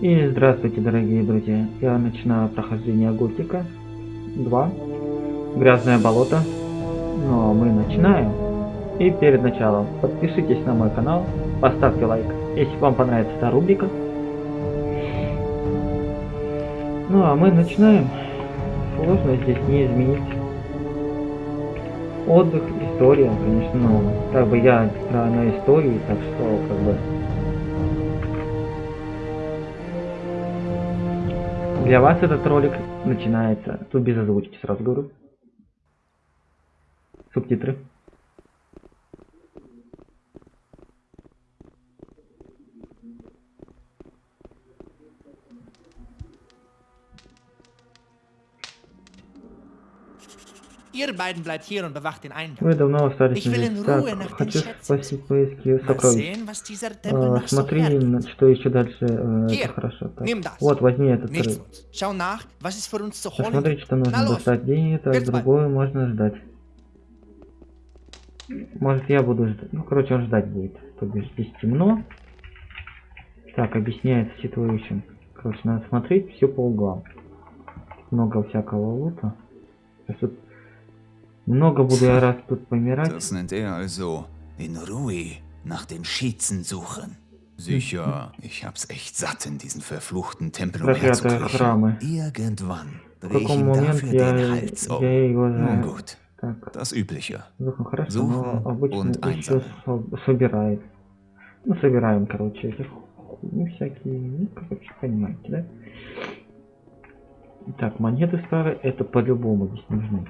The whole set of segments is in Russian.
И здравствуйте, дорогие друзья. Я начинаю прохождение Готика 2. Грязное болото. Но мы начинаем. И перед началом подпишитесь на мой канал, поставьте лайк, если вам понравится эта рубрика. Ну а мы начинаем. Сложно здесь не изменить. Отдых, история, конечно, но как бы я на истории, так что как бы Для вас этот ролик начинается, тут без озвучки сразу говорю. Субтитры. Ihr beiden bleibt hier und bewacht den Eingang. Вы давно остались здесь. Так, хочу спасти поиски сокровищ. А, смотри, что еще дальше. э, это хорошо. Так. Вот, возьми этот рыб. holen Посмотри, что нужно достать деньги, Jetzt другое можно ждать. Может я буду ждать. Ну, короче, он ждать будет. То бишь здесь темно. Так, объясняет ситуацию. Короче, надо смотреть все по углам. Много всякого лута. Сейчас тут много буду я раз тут помирать. Das nennt er also in Ruhe nach den Schießen suchen. Sicher, ich hab's echt satt, in diesen verfluchten Tempel umherzukriechen. Irgendwann В dreh ich ihm dafür den Hals um. Nun gut, das Übliche. ну Suchen und einsammeln. Ну, собираем, короче, этих ну, всякие, ну, короче, понимаете, да? Так, монеты старые, это по-любому здесь нужны.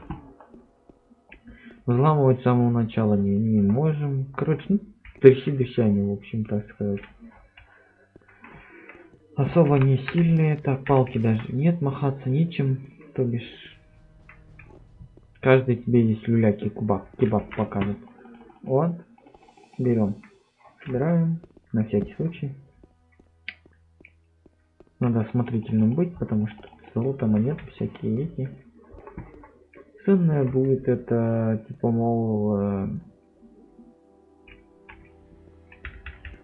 Взламывать с самого начала не, не можем. Короче, ну, тряси дыхание, в общем, так сказать. Особо не сильные. Так, палки даже нет, махаться нечем. То бишь, каждый тебе здесь люляки кубак, кебаб покажет. Вот, берем, собираем, на всякий случай. Надо осмотрительным быть, потому что золото, монеты всякие эти. Ценное будет это, типа, мол... э,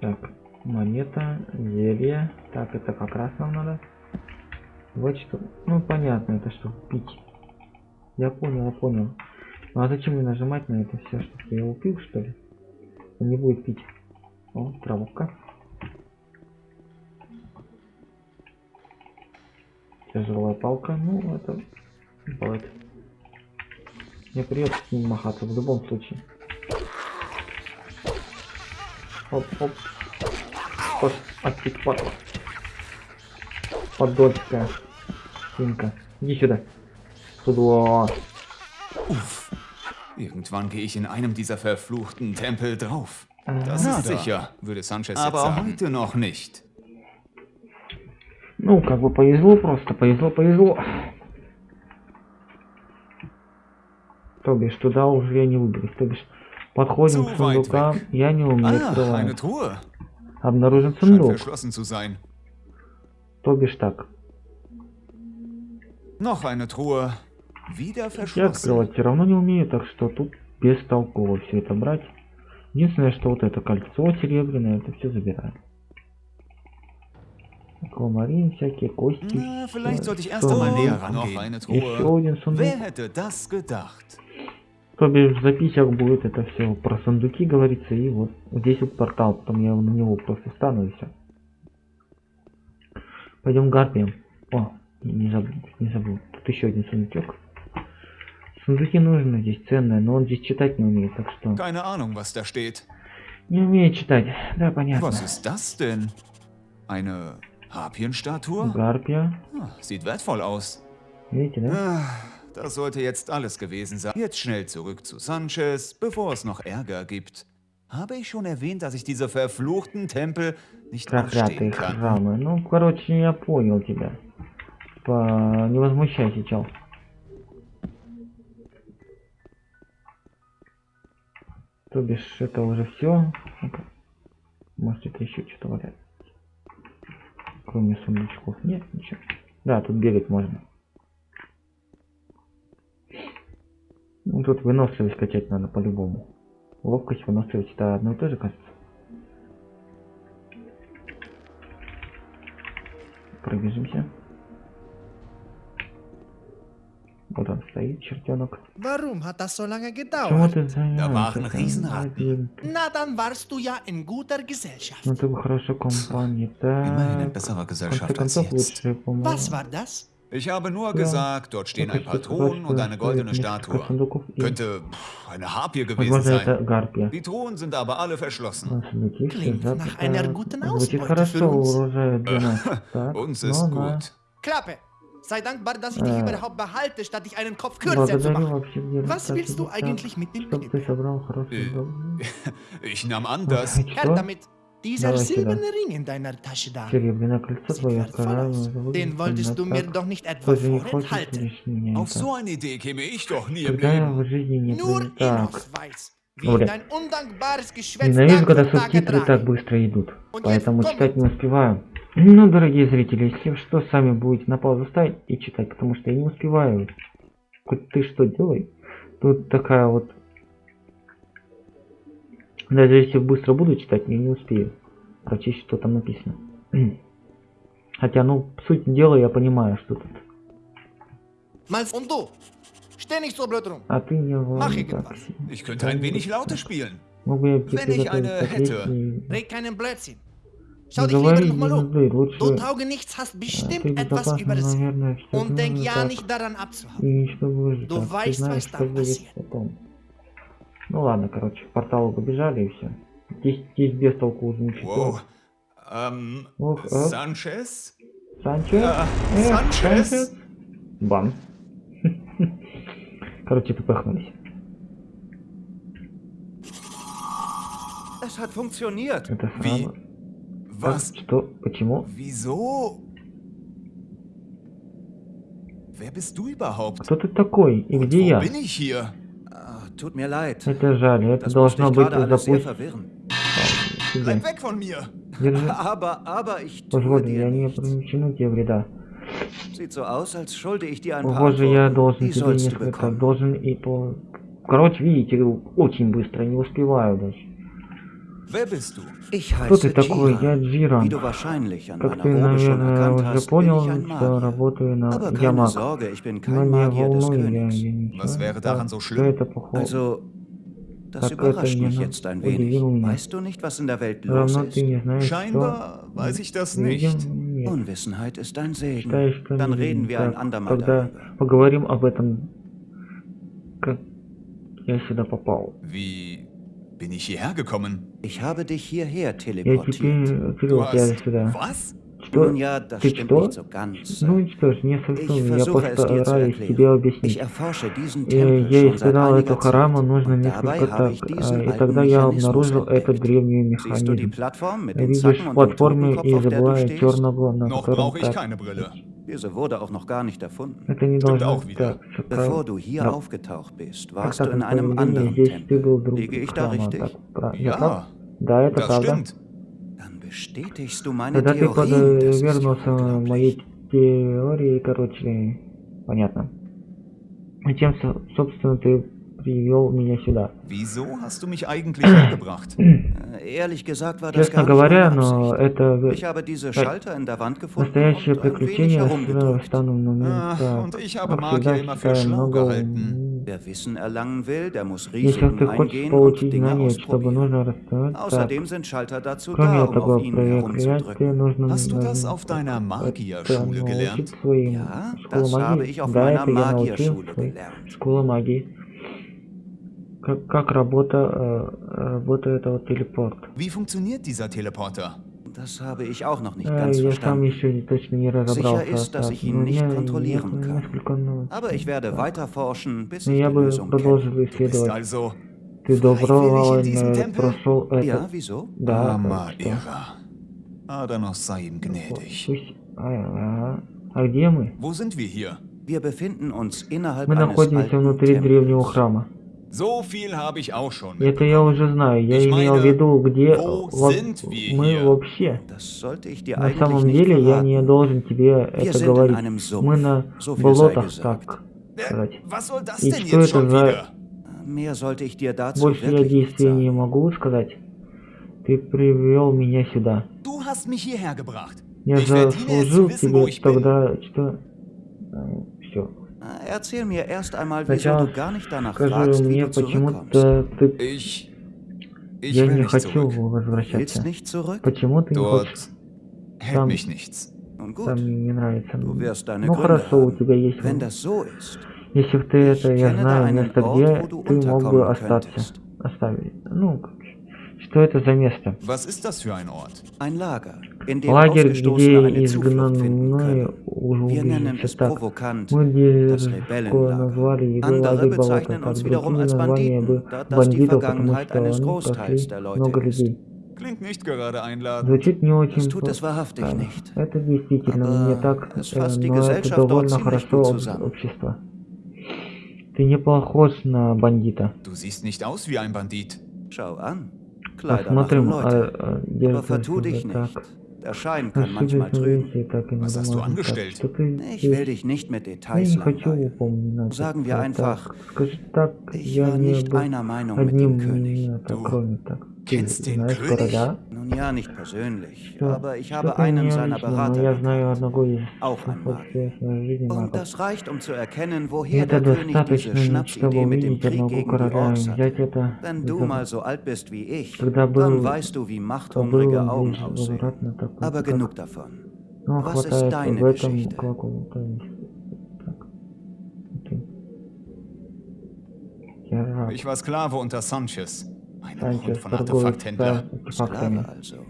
Так, монета, зелье. Так, это как раз нам надо. Вот что. Ну, понятно, это что, пить. Я понял, я понял. Ну, а зачем мне нажимать на это все, чтобы я его что ли? Он не будет пить. О, травка. Тяжелая палка. Ну, это... Бывает. Мне придется с ним махаться в любом случае. Оп, оп. Пос, отпить падла. Подольская. Свинка. Иди сюда. Сюда. Uff. Irgendwann gehe ich in einem dieser verfluchten Tempel drauf. Das ist sicher, würde Sanchez jetzt Aber sagen. heute noch nicht. Ну, как бы повезло просто, повезло, повезло. То бишь, туда уже я не выберусь. То бишь, подходим к weit сундукам, я не умею открывать. Truhe. Обнаружен сундук. То бишь так. Я открывать все равно не умею, так что тут бестолково все это брать. Единственное, что вот это кольцо серебряное, это все забираем. Аквамарин, всякие кости. Еще один сундук. То бишь в записях будет это все про сундуки говорится, и вот здесь вот портал, потом я на него просто встану и все. Пойдем гарпием. О, не забыл, не забыл. Тут еще один сундучок. Сундуки нужны здесь ценные, но он здесь читать не умеет, так что Keine Ahnung, was da steht. не умеет читать. Да, понятно. Was ist das denn? Eine Harpienstatue? Гарпия. Sieht wertvoll aus. Видите, да? Ah, Das sollte jetzt alles gewesen sein. Jetzt schnell zurück zu Sanchez, bevor es noch Ärger gibt. Habe ich schon erwähnt, dass ich diese verfluchten Tempel nicht Проклятые ausstehen kann? храмы. Ну, короче, я понял тебя. По... Не возмущайся, чел. То бишь, это уже все. Может, это еще что-то валяется. Кроме сундучков. Нет, ничего. Да, тут бегать можно. Ну, тут выносливость качать надо по-любому. Ловкость, выносливость, это одно и то же, кажется. пробежимся. Вот он стоит, чертенок. Warum hat das so lange gedauert? ты занимаешься? war ein там, Riesenrad. один? Na, dann warst du ja in guter Gesellschaft. Ну ты в хорошей компании, in так. besserer В конце Gesellschaft als концов, jetzt. лучше, по-моему. Was war das? Ich habe nur gesagt, dort stehen ein paar Truhen und eine goldene Statue. Könnte eine Harpie gewesen sein. Die Truhen sind aber alle verschlossen. Klingt nach einer guten Ausbeute für uns. Uns ist gut. Klappe! Sei dankbar, dass ich dich überhaupt behalte, statt dich einen Kopf kürzer zu machen. Was willst du eigentlich mit dem Knüppel? Äh, ich nahm an, dass... Herr damit! Dieser silberne Ring in deiner Tasche da. Aus. Den wolltest du mir doch nicht etwa хочешь vorenthalten. Auf so eine Idee käme ich doch nie im Leben. Nur Enos weiß, Geschwätz Ненавижу, когда субтитры так быстро идут, поэтому читать не успеваю. Ну, дорогие зрители, если что, сами будете на паузу ставить и читать, потому что я не успеваю. Хоть ты что делай. Тут такая вот... Даже если быстро буду читать, я не успею прочесть, что там написано. Хотя, ну, суть дела я понимаю, что тут. А ты не Mach ладно, irgendwas. так. Ich könnte ein wenig lauter spielen. Мог бы я Blödsinn. Schau dich lieber nochmal um. Du Taugenichts hast а, bestimmt etwas наверное, всё Und denk ja nicht daran abzuhauen. Du weißt, was будет passiert. Ну ладно, короче, в портал побежали и все. Здесь, здесь без толку ничего. Wow. Ähm, Ох, а? Sanchez? Санчес? Э, Санчес? Бан. Короче, funktioniert. Это сразу. Was? Так, Что? Почему? Wieso? Кто ты такой? И где я? bin ich hier? Ah, tut mir leid. Это жаль, это Das должно ich быть verwirren. Bleib weg von mir! Держи. Aber, aber ich Позволь, я не причину тебе вреда. Sieht so aus, als schulde ich dir ein paar Похоже, я должен Die тебе несколько, bekommen. должен и по... Короче, видите, очень быстро, не успеваю даже. Wer bist du? Ich Кто ты heiße такой? Я Jiran. Джиран. Wie du wahrscheinlich an Как meiner ты, Robe schon наверное, erkannt уже hast, bin понял, ich ein что Magier. работаю на Aber я keine маг. Sorge, ich bin Но kein не Magier des волнуй, я, Königs. я ничего. Was wäre daran so Что schlimm? это похоже? Also, das Так überrascht это mich не jetzt ein удивило wenig. меня. Weißt du nicht, was in der Welt los Равно ты ist? не знаешь, Scheinbar что... weiß ich das Видим, nicht. нет. Unwissenheit ist ein Segen. Считаешь, что Dann не reden видим. wir ein Так, andermal Тогда darüber. поговорим об этом, как я сюда попал. Wie bin ich hierher gekommen? Ich habe dich hierher teleportiert. Du hast... Was? Что? Nun ja, das Ты stimmt что? nicht so ganz. Ну что ж, не Ich совсем, я versuche es dir zu постараюсь тебе erklären. объяснить. Ich erforsche diesen Э, Tempel Я испытал эту Zeit. нужно несколько так, а, и тогда я обнаружил этот древний механизм. Plattform mit den Видишь Totenkopf, и stehst? черного, на котором brauche ich так. Diese wurde auch noch gar nicht erfunden. Это не Stimmt должно auch wieder. Bevor du hier Да. aufgetaucht bist, warst du in einem anderen Tempel. Liege ich da richtig? Ja, Да, это das правда. stimmt. Dann bestätigst du meine Theorien. Das ist unglaublich. теории, короче, понятно. Зачем, со- собственно, ты привел меня сюда? Äh, Честно говоря, но это настоящее приключение Ah, immer für считаю schlau много... Если ты хочешь получить знания, чтобы нужно расставать так. Außerdem sind Schalter dazu Кроме da, um того, auf ihnen проклятие нужно... Научить своим habe магии. Да, это я научил в gelernt. школе магии. Как, как работа, э, работает этот телепорт. Wie funktioniert dieser Teleporter? Das habe ich auch noch nicht Э, ganz я сам verstanden. еще не- точно не разобрался. ist, dass ich ihn nicht kontrollieren kann. несколько, ну, Aber ich werde да. weiter forschen, bis ich die Lösung kenne. Du bist also Ты добровольно прошел это. Ja, wieso? Да, что- Irrer. Adanos sei ihm gnädig. А. А где мы? Wo sind wir hier? Wir befinden uns innerhalb Мы eines находимся alten внутри древнего Tempels. храма. Это я уже знаю. Я имел в виду, где во- мы вообще. На самом деле я не должен тебе это говорить. Мы на болотах, так Äh, сказать. И что это за- Больше я действий не могу сказать. Ты привел меня сюда. Я заслужил тебе тогда, что... Все. Na, Erzähl mir erst einmal, wieso Сначала du gar nicht danach скажи fragst, wie мне, du zurückkommst. почему-то ты... Ich. Ich Я will не nicht хочу zurück. Возвращаться. nicht zurück? Почему ты не хочешь? Там- mich nichts. Nun Там мне не нравится. du wirst deine Ну Gründe хорошо, у тебя есть... Wenn das so ist, Если бы ты это, я знаю, место, где ты мог бы остаться. könntest. Оставить. Ну, что это за место? Was ist das für ein Ort? ein Lager, in dem Лагерь, где изгнанные уже Wir nennen убежище. Так, provokant. мы дерзко назвали его Andere лагерь болота. bezeichnen Так, uns wiederum другие als названия Banditen, бы бандитов, потому Vergangenheit что eines они Großteils пошли der Leute много людей. Klingt nicht gerade einladend. Звучит не очень nicht. Это действительно Aber не так, э, но это довольно ziemlich хорошо общество. Ты не похож на бандита. Du siehst nicht aus wie ein Bandit. Schau an. Kleider machen Посмотрим, а, Leute. а, nicht. так. Der Schein kann manchmal Ошибочно trügen. выйти, так и Was надо hast du можно так, angestellt? что ты Ich здесь- will dich nicht mit Я Details не хочу langweilen. упоминать. Sagen wir это einfach, так. Скажи так, Ich я war не nicht был einer Meinung mit одним dem König. мнением, Du кроме так. Ты kennst den знаешь König? короля? Nun ja, nicht persönlich, Что- aber ich что habe ты einen не seiner лично, но Berater я gekannt. знаю одного из Auch ein Mann. общественной жизни Und магов. das reicht, um zu erkennen, И woher это der König достаточно, diese чтобы Schnapsidee mit dem увидеть Krieg одного gegen die короля и Orks взять hatte. это Wenn du за- mal so alt bist wie ich, Когда был- dann weißt du, wie то machthungrige было Augen здесь aussehen. обратно такой, Aber как- genug davon. Ну, Was ist хватает deine в этом Geschichte? какого-то... Так. Окей. Я раб. Ich war Sklave unter Sanchez. Hund von Artefakthändler. Sklave also.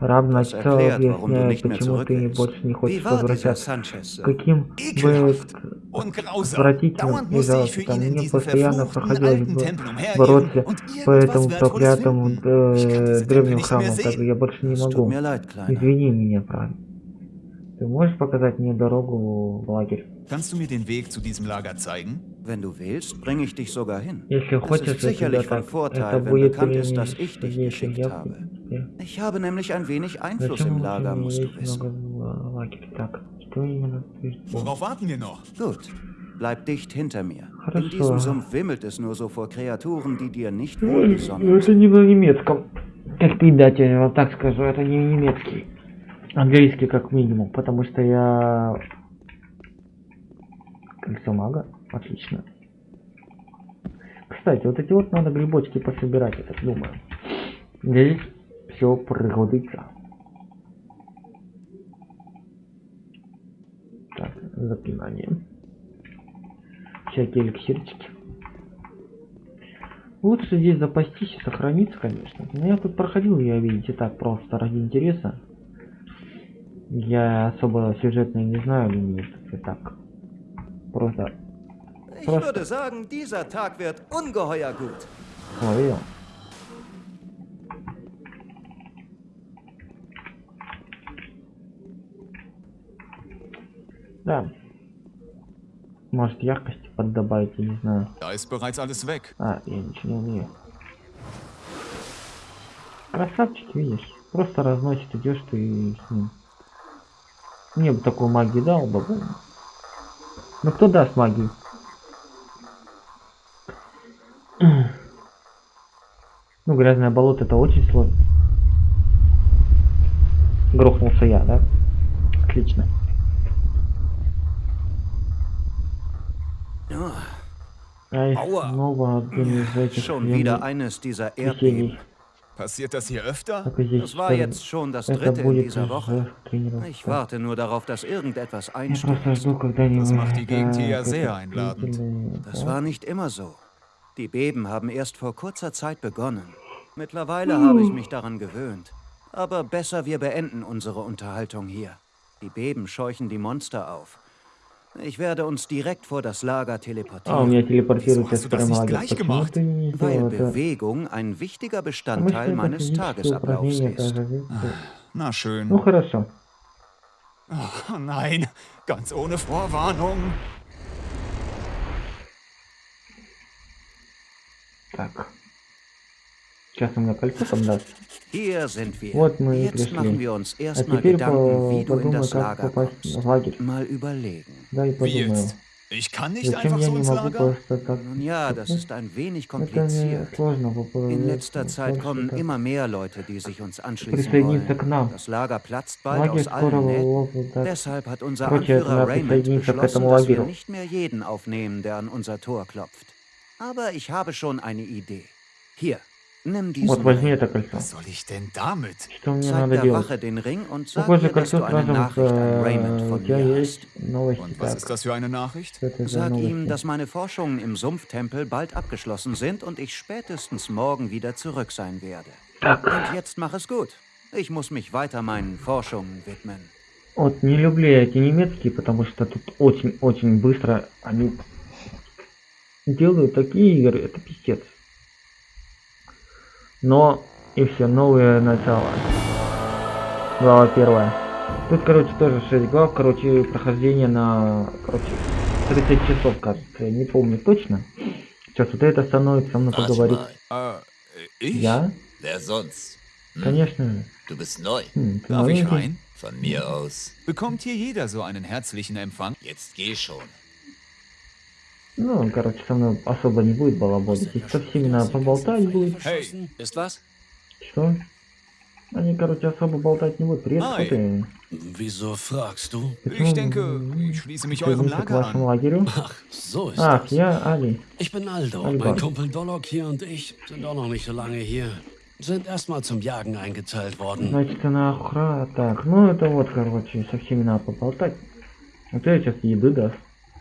Раб начал mehr почему ты willst. больше не хочешь возвращаться. Каким Ekelhaft бы und grausam. отвратительным ihn in мне постоянно umhergehen бороться по этому проклятому э, древнему храму, sehen. я больше не могу. Извини меня, правильно. Ты можешь показать мне дорогу в лагерь? Kannst du mir den Weg zu diesem Lager zeigen? Wenn du willst, bringe ich dich sogar hin. Если Das хочешь, ist я тебя sicherlich von так. Это Vorteil, wenn будет bekannt ist, мне dass ich dich если geschickt я habe. тебе. Ich habe nämlich ein wenig Einfluss Зачем im лучше Lager, мне musst du есть wissen. много в лагере? Так, что именно ты Worauf warten wir noch? Gut, bleib dicht hinter mir. In Хорошо. diesem Sumpf wimmelt es nur so vor Kreaturen, die dir nicht wohlgesonnen Ну, sind. это не на немецком. Как предатель, я вам так скажу, это не немецкий. Английский как минимум, потому что я... Кольцо мага? Отлично. Кстати, вот эти вот надо грибочки пособирать, я так думаю. Здесь все пригодится. Так, заклинание. Всякие эликсирчики. Лучше здесь запастись и сохраниться, конечно. Но я тут проходил, я видите, так просто ради интереса. Я особо сюжетно не знаю линии, я так. Просто Ich Was? würde sagen, dieser Tag wird ungeheuer gut. словил. Да. Может яркости поддобавить, я не знаю. Da ist bereits alles weg. А, я ничего не умею. Красавчик, видишь. Просто разносит, идешь ты и с ним. Мне бы такую магию дал бы. Ну кто даст магию? Ну, грязное болото это очень сложно. Грохнулся я, да? Отлично. Ja, Ай, Aua. снова один из этих schon земли- wieder eines dieser весельей. Erdbeben. Passiert das hier öfter? Так и здесь Das war тоже. jetzt schon das Это dritte in будет dieser уже Woche. тренировка. Ich warte nur darauf, dass irgendetwas Я просто einstürzt. жду, когда-нибудь. Das macht die Gegend hier ja это sehr einladend. длительный- Das war nicht immer so. Die Beben haben erst vor kurzer Zeit begonnen. Mittlerweile habe ich mich daran gewöhnt. Aber besser, wir beenden unsere Unterhaltung hier. Die Beben scheuchen die Monster auf. Ich werde uns direkt vor das Lager А, у teleportieren, меня телепортируется Wieso hast du das прямо nicht лагерь. gleich Почему gemacht? ты не weil сделал это? Bewegung ein wichtiger Потому что Bestandteil это meines физическое Tagesablaufs упражнение, ist. даже. Na Ну schön. хорошо. Oh nein, ganz ohne Vorwarnung. Так. Сейчас у меня кольцо там даст. Вот мы и пришли. А теперь по- подумай, как попасть в лагерь. Да и подумаю. Ich kann nicht Зачем einfach я so не ins могу Lager. просто так? Nun ja, das ist ein wenig kompliziert. In letzter Zeit kommen так. immer mehr Leute, die sich uns anschließen Присоединиться к wollen. нам. Das Lager platzt bald Лагерь aus скоро allen Nähten. Deshalb hat unser Anführer Raymond beschlossen, dass wir nicht mehr jeden aufnehmen, der an unser Tor klopft. Aber ich habe schon eine Idee. Hier, nimm diesen Вот, возьми Ring. это кольцо. Was soll ich denn damit? Что мне Zeig надо der делать? Wache den Ring und sag Похоже, ihr, dass кольцо du eine сразу Nachricht an Raymond у von тебя mir есть hast. новости. Und was Так, ist das für eine Nachricht? что это за Sag ihm, новости? dass meine Forschungen im Sumpftempel bald abgeschlossen sind und ich spätestens morgen wieder zurück sein werde. Так, Und jetzt mach es gut. Ich muss mich weiter meinen Forschungen widmen. вот не люблю я эти немецкие, потому что тут очень-очень быстро они делают такие игры, это пиздец. Но и все, новое начало. Глава первая. Тут, короче, тоже 6 глав, короче, прохождение на, короче, 30 часов, кажется, я не помню точно. Сейчас вот это становится со мной поговорить. Я? Hm? Конечно. Du bist neu. Ты Darf ich rein? Von mir aus. Bekommt hier jeder so einen herzlichen Empfang? Jetzt geh schon. Ну, короче, со мной особо не будет балаболить. Если со всеми надо поболтать будет. Hey, was? Что? Они, короче, особо болтать не будут. Привет, кто ты? Wieso fragst du? ich denke, ich schließe mich eurem Lager вашему an. лагерю. Ach, so ist Ach, das. я Али. Ich bin Aldo. Aldo. Mein Kumpel Dolok hier und ich sind auch noch nicht so lange hier. Sind erstmal zum Jagen eingeteilt worden. Значит, она охра... Так, ну это вот, короче, со всеми надо поболтать. Вот я сейчас еды даст.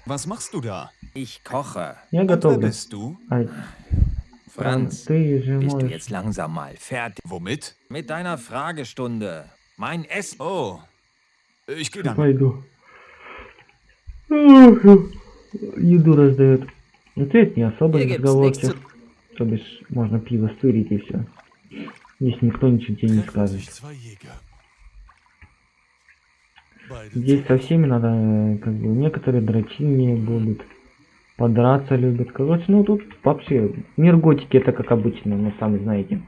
Was machst du da? Ich koche. Я Und wer готовлю. bist du? Ай, Franz, ты же bist du можешь... jetzt langsam mal fertig Womit? mit deiner Fragestunde? Mein Essen. Oh, ich gehe dann. Пойду. Еду раздает. Вот это не особо Hier gibt's nichts zu... разговорчив. То бишь, можно пиво стырить и все. Здесь никто ничего тебе не скажет. Здесь со всеми надо, э, как бы, некоторые дрочильнее будут. Подраться любят. Короче, ну тут вообще мир готики это как обычно, ну сами знаете.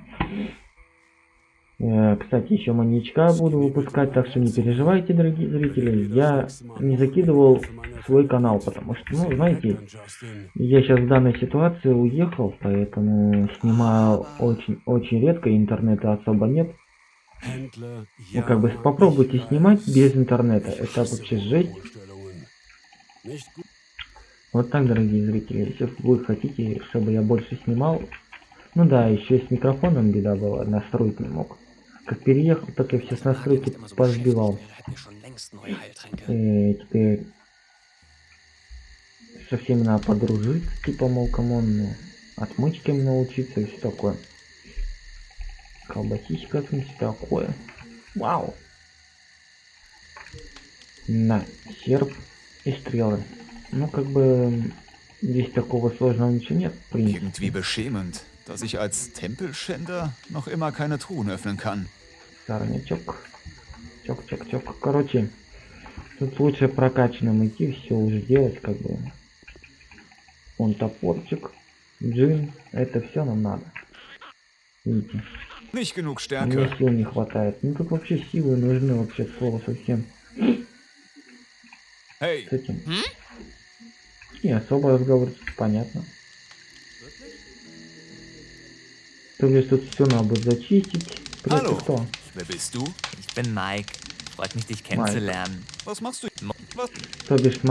Э, Кстати, еще маньячка буду выпускать, так что не переживайте, дорогие зрители. Я не закидывал свой канал, потому что, ну, знаете, я сейчас в данной ситуации уехал, поэтому снимаю очень-очень редко, интернета особо нет. Ну, как бы попробуйте снимать без интернета, это вообще жесть. Вот так, дорогие зрители, если вы хотите, чтобы я больше снимал, ну да, еще с микрофоном беда была, настроить не мог. Как переехал, так я все с настройки позбивал. Э, теперь со всеми надо подружиться, типа, мол, come on, ну, отмычками научиться и все такое. Колбасичка, все такое. Вау. На, серп и стрелы. Ну, как бы, здесь такого сложного ничего нет, в принципе. Irgendwie beschämend, dass ich als Tempelschänder noch immer keine Truhen öffnen kann. Сорнячок. Чок, чок, чок. Короче, тут лучше прокачанным идти, все уже делать, как бы. Он топорчик, джин, это все нам надо. Видите, Nicht genug мне Stärke. сил не хватает. Ну тут вообще силы нужны, вообще от слова совсем. Hey, С этим. Не особо разговор, понятно. То есть тут все надо будет зачистить. Привет, ты кто? wer bist du? Ich bin Mike. Freut mich, dich kennenzulernen. Was machst du? Was? То бишь с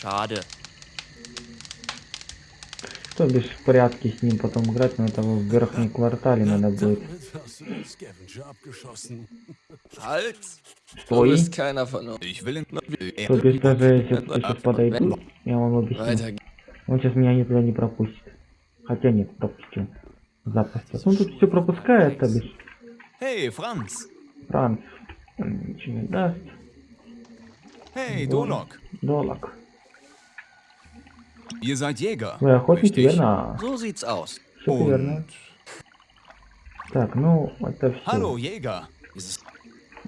schade. То бишь в порядке с ним потом играть, но это в верхнем квартале надо будет. Halt! Du Стой. bist keiner von uns. Ich will in... То бишь даже если я сейчас подойду, я вам объясню. Он сейчас меня никуда не пропустит. Хотя нет, пропустил. Запросто. Ну тут все пропускает, то бишь. Hey, Franz! Франц. м, Ничего не даст. Hey, Dolok! Доллар. Ihr seid Jäger. Вы охотники, верно? So sieht's aus. Верно. Так, ну, это все. Hallo, Jäger!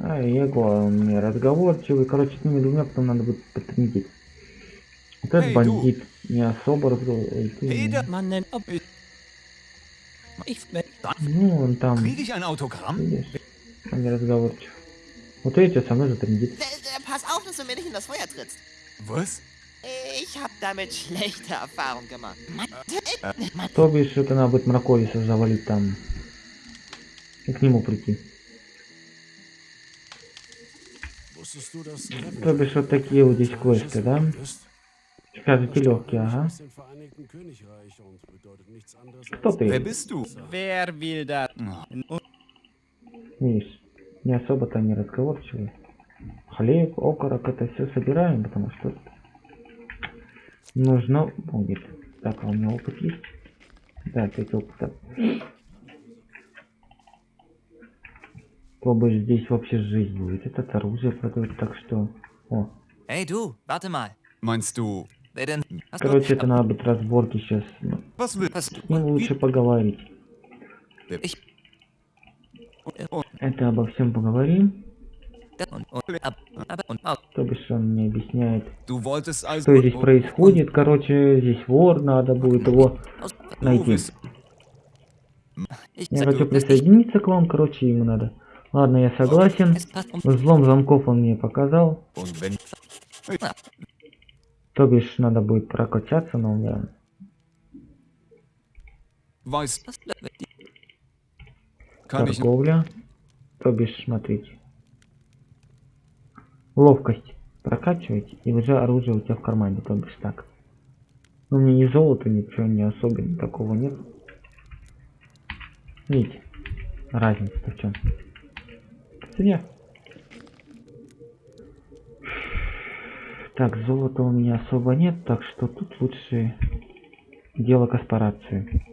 А, Его, он мне разговорчивый. Короче, с ними двумя потом надо будет потрендить. Вот этот бандит не особо разговаривает. Ob... Ich, Ну, он там, видишь, он не разговорчив. Вот видите, со мной затрендит. Äh, äh, pass auf, dass du mir nicht in das Feuer trittst. Was? Ich habe damit schlechte Erfahrungen gemacht. Mann, То бишь, это надо будет Мраколиса завалить там. И к нему прийти. То бишь, вот такие вот здесь квесты, да? ist? Скажете легкие, ага. Кто ты? bist du? wer will das? Видишь, не особо-то не разговорчивый. Хлеб, окорок, это все собираем, потому что нужно будет. Так, а у меня опыт есть? Да, 5 опыта. То бишь здесь вообще жизнь будет. Этот оружие продают, так что... О, Hey du, warte mal. Meinst du, короче, это надо будет разборки сейчас. Ну, с ним лучше поговорить. Und, Это обо всем поговорим. То бишь он мне объясняет, что здесь происходит. Короче, здесь вор, надо будет его найти. Я хочу присоединиться к вам, короче, ему надо. Ладно, я согласен. Взлом замков он мне показал. То бишь, надо будет прокачаться, но у меня... Торговля. То бишь, смотрите. Ловкость прокачивать, и уже оружие у тебя в кармане, то бишь так. Ну, у меня ни золота, ничего не особенно такого нет. Видите, разница-то в чем? Цене. Так, золота у меня особо нет, так что тут лучше дело корпорации.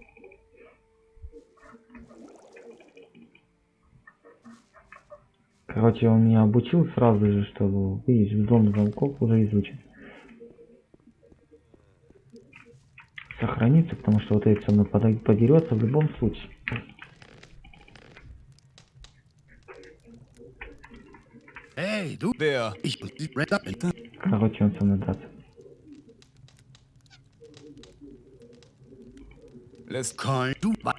Короче, он меня обучил сразу же, что, видишь, взлом замков уже изучен. Сохранится, потому что вот этот со мной подерется в любом случае. Короче, он со мной драться. Lässt... Kein du. Pass.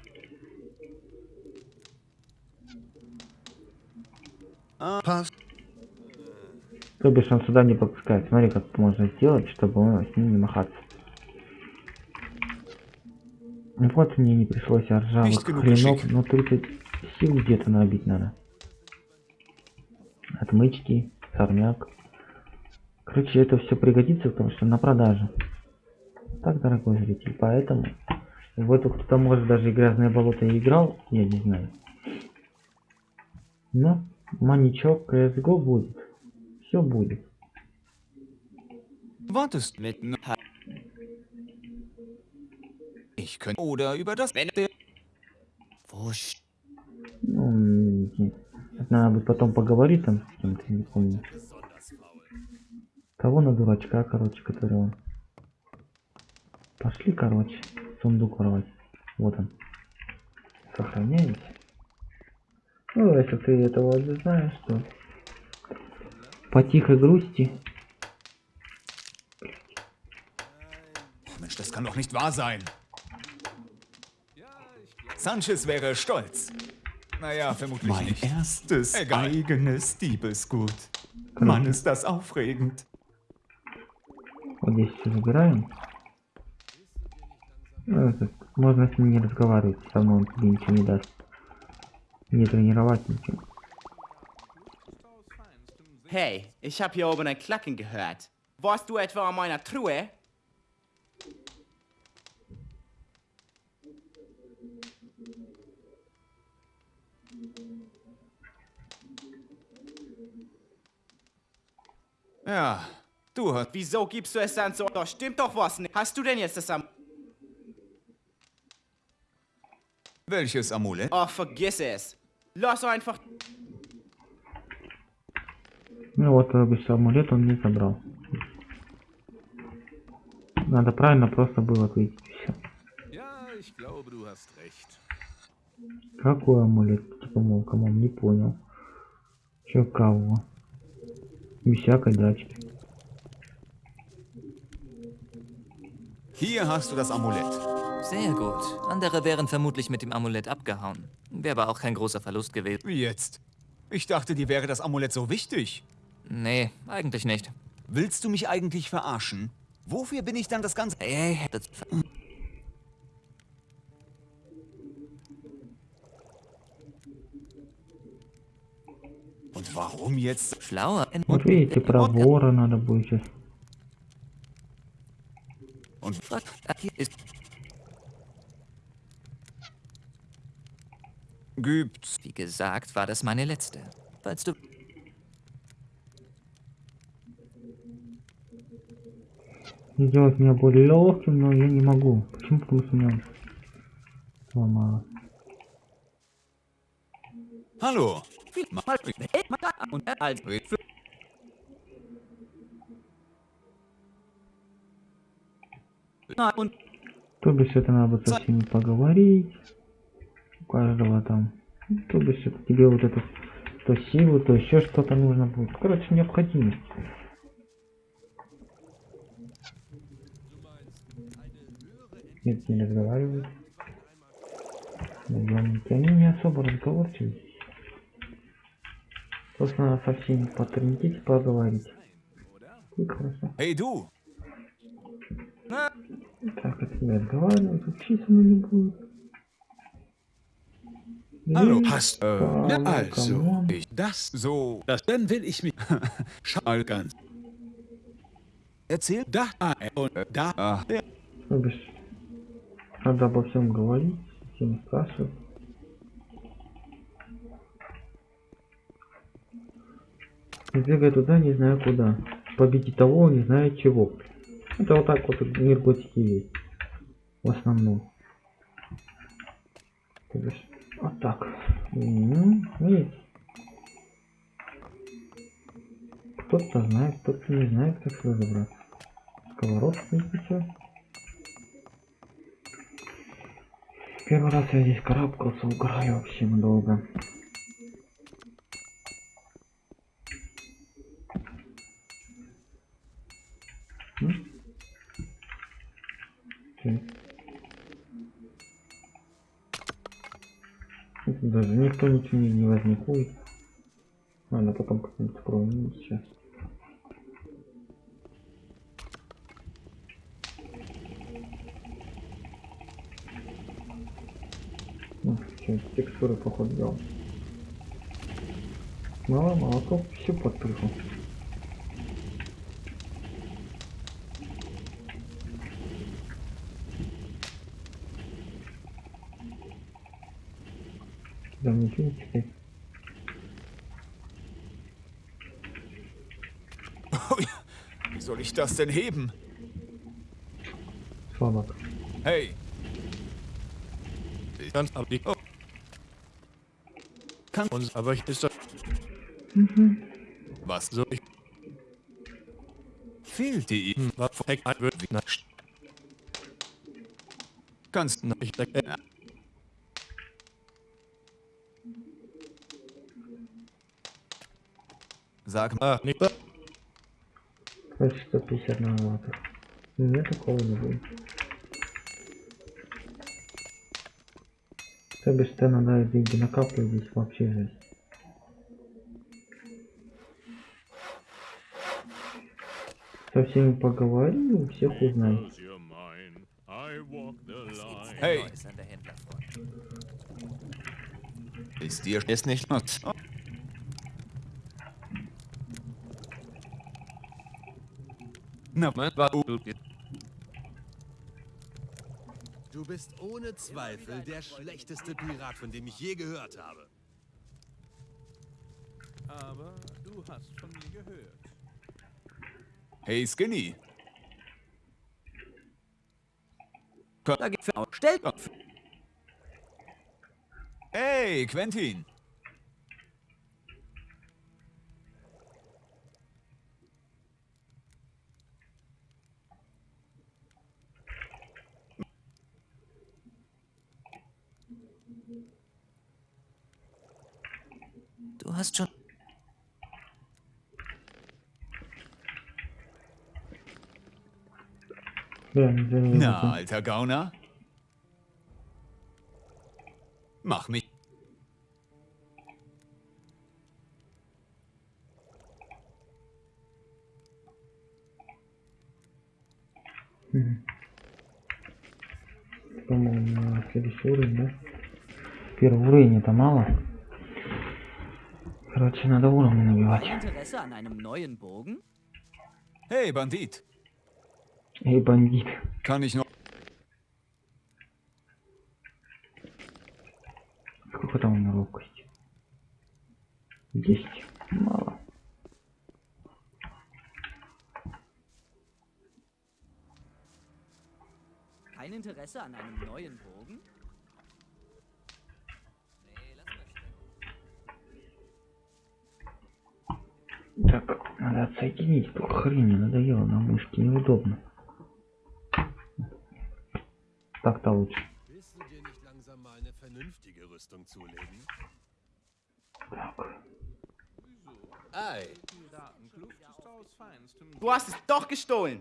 То бишь он сюда не попускает. Смотри, как можно сделать, чтобы он с ним не махаться. Ну Вот мне не пришлось ржавых хренов, но 30 сил где-то набить надо. Отмычки, сорняк. Короче, это все пригодится, потому что на продаже. Так, дорогой зритель, поэтому в эту кто-то может даже и грязное болото и играл, я не знаю. Но маничок CSGO будет. Все будет. Ich könnte... Oder über das... Ну, надо будет потом поговорить там с кем-то, не помню. Кого на дурачка, короче, который он. Пошли, короче, сундук воровать. Вот он. Сохраняемся. Ну, если ты этого не знаешь, то по тихой грусти Mensch, das kann doch nicht wahr sein. Sanchez wäre stolz. Naja, vermutlich Mein nicht. erstes Egal. eigenes Diebesgut. Mann, ist das aufregend. вот здесь все забираем. Ну, это, можно с ним не разговаривать, все равно он тебе ничего не даст. Не тренировать ничего. Hey, ich habe hier oben ein Klacken gehört. Warst du etwa an meiner Truhe? Ja, du hast... Wieso gibst du es dann so? Da stimmt doch was nicht. Hast du denn jetzt das am... Welches Amulett? Oh, vergiss es. Lass einfach... Ну вот, амулет он не забрал. Надо правильно просто было ответить все. Какой амулет? Типа, мол, кому не понял. Чё кого? Без всякой дачки. Hier hast du das Amulett. Sehr gut. Andere wären vermutlich mit dem Amulett abgehauen. Wäre aber auch kein großer Verlust gewesen. Wie jetzt? Ich dachte, dir wäre das Amulett so wichtig. Nee, eigentlich nicht. Willst du mich eigentlich verarschen? Wofür bin ich dann das Ganze... Ey, das... Und warum jetzt? Schlauer. Вот видите, про вора надо будет сейчас. Und Hier ist... gibt's... Wie gesagt, war das meine letzte. Falls du... Сделать меня более легким, но я не могу. Почему? Потому что у меня сломалось. Hallo. То бишь это надо со всеми поговорить. У каждого там. То бишь это тебе вот это то силу, то еще что-то нужно будет. Короче, необходимость. Нет, не разговаривают. Наемники, они не особо разговорчивые. Просто надо со всеми потрындеть, поговорить. И хорошо. Hey du. Так, от тебя разговаривают, вообще со мной не будет. Hallo. И Hast, äh, по- na also, камон. ich, das, So, das, dann will ich mich, schau ganz, erzähl... da, äh, und da, Ah, der... То бишь, надо обо всем говорить, всем спрашивать. И бегай туда, не знаю куда. Победить того, не знаю чего. Это вот так вот мир готики есть. В основном. То бишь, вот так. М, Видите? Кто-то знает, кто-то не знает, как сюда забраться. Сковородка сейчас. Первый раз я здесь карабкался, угораю вообще долго. Даже никто ничего не, возникует. Ладно, потом как-нибудь откроем. Ну, сейчас. Чё, текстуры походу делал. Мало молоко все подпрыгнул. Да ничего не теперь. Wie soll ich das denn heben? Слабак. Hey, Ich kann's aber nicht. Oh. Kann- uns, aber ich ist das was so. Ich fehlt dir? hm, war Heck ein wird wie na, Kannst... na, ich denke, äh, Sag mal... ah, nicht. Короче, 150 на ватт. Нет такого не То бишь, ты надо деньги накапливать здесь вообще жесть. Со всеми поговорил, всех узнай. Hey, ist dir... Ist nicht... Na, Mein war Du bist ohne Zweifel der schlechteste Pirat, von dem ich je gehört habe. aber du hast von mir gehört. Hey, Skinny. Da geht's für Stellt Hey, Quentin. Бля, извини, Na, это- alter Gauner. Mach mich. По-моему, на следующий уровень, да? Первый уровень это мало. Короче, надо уровни набивать. Interesse an einem neuen Bogen? Hey, Bandit. Эй, бандит. Kann ich noch... Сколько там у меня ловкости? Десять. Мало. Kein Interesse an einem neuen Bogen? Так, надо отсоединить эту хрень, надоело на мышке, неудобно. Так-то лучше. Zulegen? Ei. Du hast es doch gestohlen.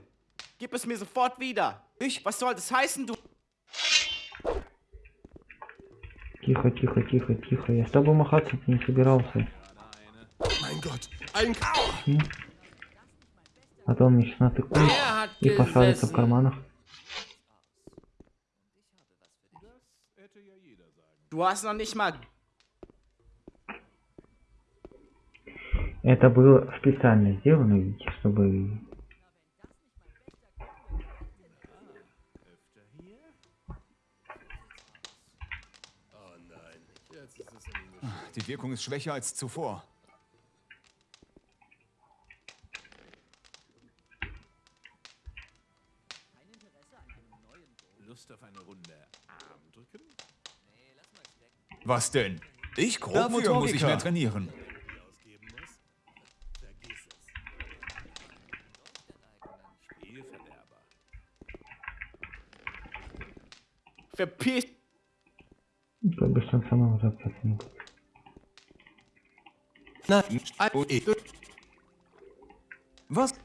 Gib es mir sofort wieder. Ich? Was soll das heißen, du? Тихо, тихо, тихо, тихо. Я с тобой махаться не собирался. Mein Gott, ein М? А натыкует Er hat и пошарится в карманах. Это было специально сделано, видите, чтобы... Oh. Die Wirkung ist schwächer als zuvor. Was denn? Ich grob Dafür für muss ich Motoriker. mehr trainieren. ausgeben muss? Vergiss es. Spielverderber. Verpiss. То бишь он сама возвращаться не будет. Was?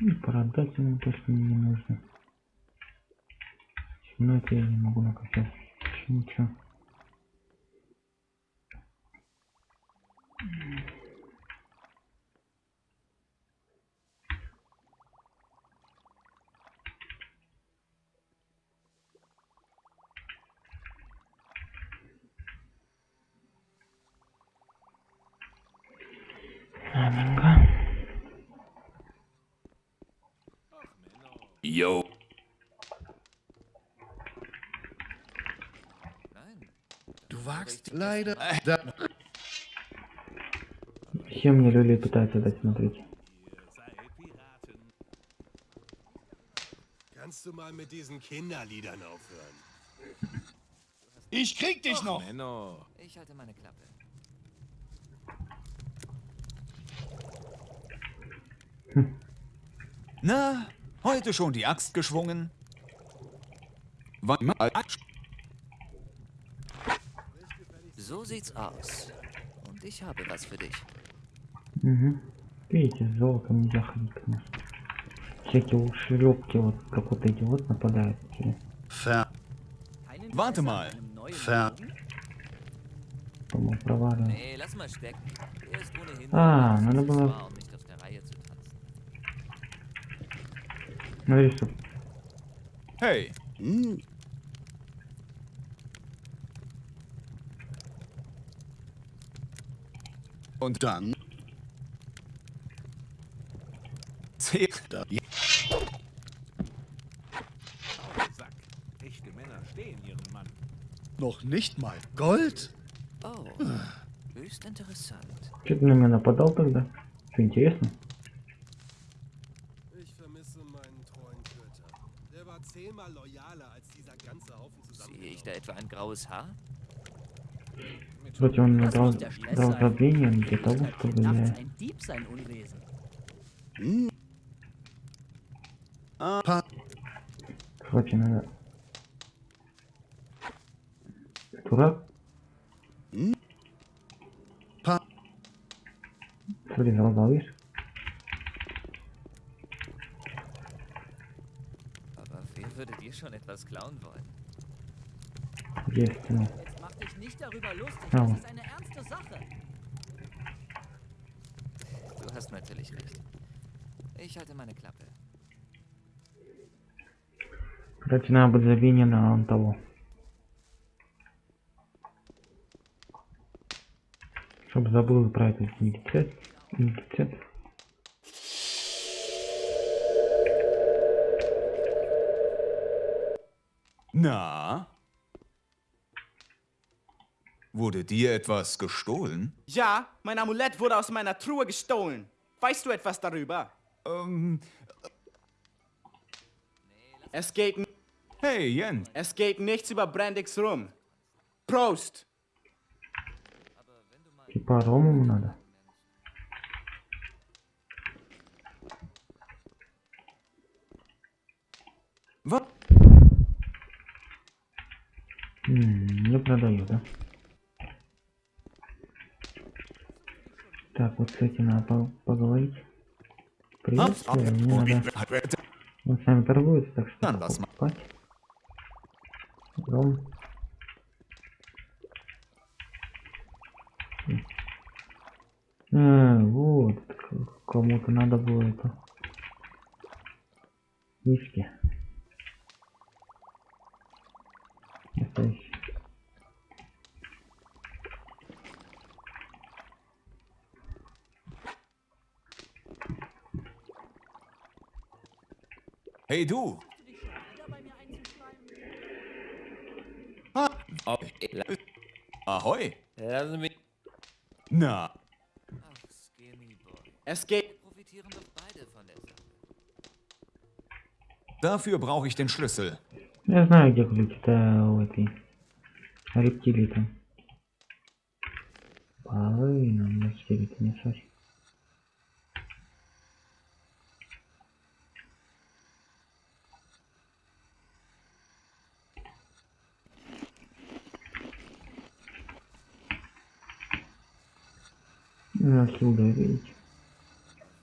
Ну, продать ему то, что мне не нужно. Ну, это я не могу накопить. Ничего. Ладненько. Yo. Du wagst leider. Все мне люли пытаются дать, смотрите. Kannst du mal mit diesen Kinderliedern aufhören? Ich krieg dich noch. Menno. Ich halte meine Klappe. Na, heute schon die Axt geschwungen? Wann? So sieht's aus. Und ich habe was für dich. Угу. Видите, с золотом нельзя ходить, конечно. Всякие ушлепки, вот как вот эти вот нападают. Interesse Warte mal. Bogen? По-моему, проваливаю. Ah, nur надо было- um. Смотри, что Hey, Hm. Und dann. zäh- Da. Sack. Echte Männer stehen ihren Mann. Noch nicht mal Gold? Oh, höchst interessant. Че ты на меня нападал тогда? Что, интересно? Ich vermisse meinen treuen Töter. Der war zehnmal loyaler als dieser ganze Haufen zusammen. Sehe ich da etwa ein graues Haar? Вроде он мне Das дал, muss der Stress дал sein. продление для того, Könnte чтобы nachts я... ein Dieb sein Unwesen. Hm. Ah. Pa Brötchen, Alter. Oder? Hm? Pa Soll ich noch mal Aber wer würde dir schon etwas klauen wollen? Hier ist noch. Mach dich nicht darüber lustig, ja. das ist eine ernste Sache. Du hast natürlich recht. Ich halte meine Klappe. Короче, надо быть завинен на он того. Чтоб забыл про этот идентитет. идентитет. Na? Wurde dir etwas gestohlen? Ja, mein Amulett wurde aus meiner Truhe gestohlen. Weißt du etwas darüber? Ähm, Es geht, n- hey, Jens. es geht nichts über Brandix rum. Prost! Типа ему надо. Was? М, Не продаю, да? Так, вот с этим надо по- поговорить. Приветствую, мне надо... Он с нами торгуется, так что покупать. Ром. А, вот, к- кому-то надо было это. Виски. Настоящий. Hey, du. Ah, oh, Ahoi. Lass mich. Na, Ach, Skinny Boy. Es geht. Wir profitieren doch beide von der Sache. dafür brauche ich den Schlüssel. Я знаю, где ключ. Это у этой рептилии там. Половина, мне теперь это не Ja, so denke ich.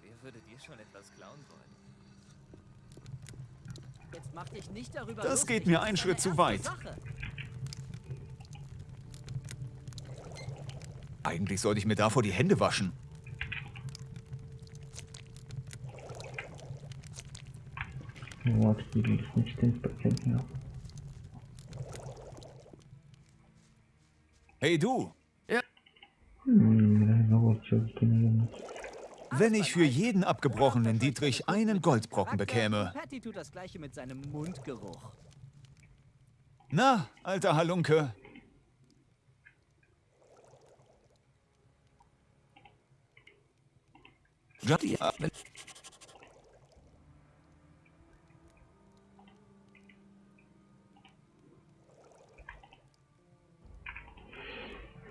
Wer würde dir schon etwas klauen wollen? Jetzt mach dich nicht darüber das lustig, geht mir einen Schritt zu weit. Sache. Eigentlich sollte ich mir davor die Hände waschen. Warte, die geht nicht 10% Hey du, Wenn ich für jeden abgebrochenen Dietrich einen Goldbrocken bekäme. Patty tut das gleiche mit seinem Mundgeruch. Na, alter Halunke. Ja,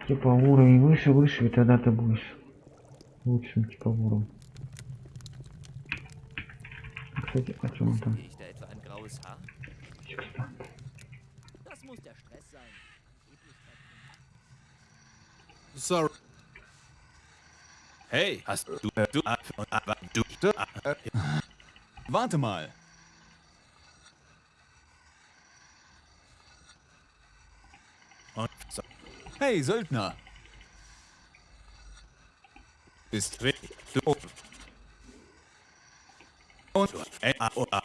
Типа уровень выше, выше, и тогда ты будешь лучшим типа уровнем. Кстати, о чем он там? Sehe ich da etwa ein graues Haar? Секстант. Das muss der Stress sein. Sorry. Hey, hast du, äh, du, äh, du, du, äh, Warte mal. und so, Hey, Söldner. Äh, ah, oh, ah.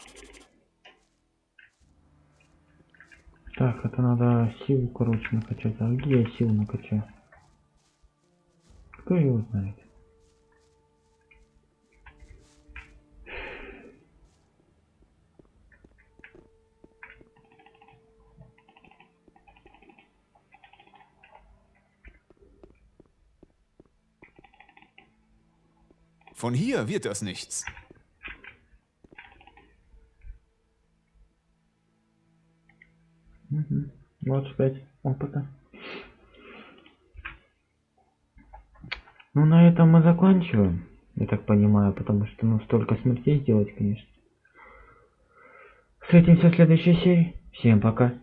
Так, это надо силу, короче, накачать. А где я силу накачаю? Кто его знает? Von hier wird das nichts. Угу. 25 опыта. Ну, на этом мы заканчиваем. Я так понимаю, потому что, ну, столько смертей сделать, конечно. Встретимся в следующей серии. Всем пока.